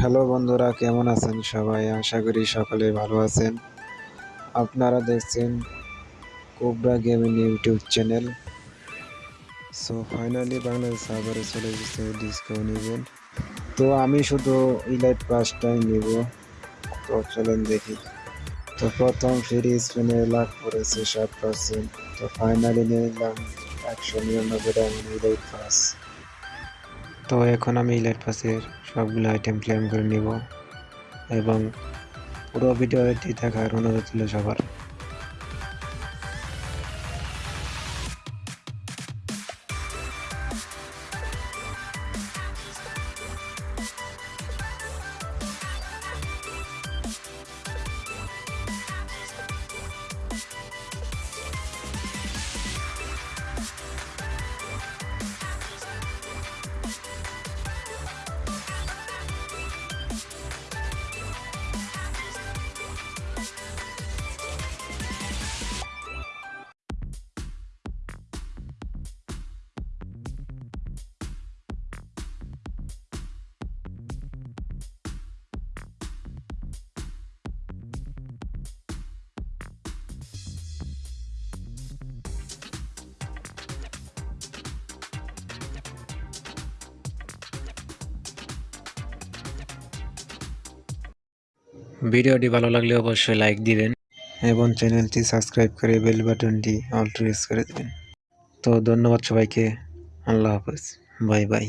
Hello বন্ধুরা, কেমন আছেন সবাই? আশা করি সকলে ভালো আছেন। আপনারা দেখছেন Cobra gaming YouTube channel. So finally Bangladesh সার্ভারে চলে এসেছে ডিসকাউন্ট ইভেন্ট তো আমি শুধু ইলাইট পাসটাই নিব। তো চলেন দেখি। তো প্রথম সিরিজ স্পিনে লাভ করেছে সাত পার্সেন্ট তো ফাইনালি নিলাম একশো নিরানব্বই ডায়মন্ড ইলাইট পাস তো এখন আমি ইলাইট পাসের সবগুলো আইটেম ক্লেম করে নিব এবং পুরো ভিডিওটি দেখার অনুরোধ ছিল সবার। ভিডিওটি ভালো লাগলে অবশ্যই লাইক দিবেন। এবং চ্যানেলটি সাবস্ক্রাইব করে বেল বাটনটি অল প্রেস করে দেবেন। তো ধন্যবাদ সবাইকে। আল্লাহ হাফেজ। Bye bye.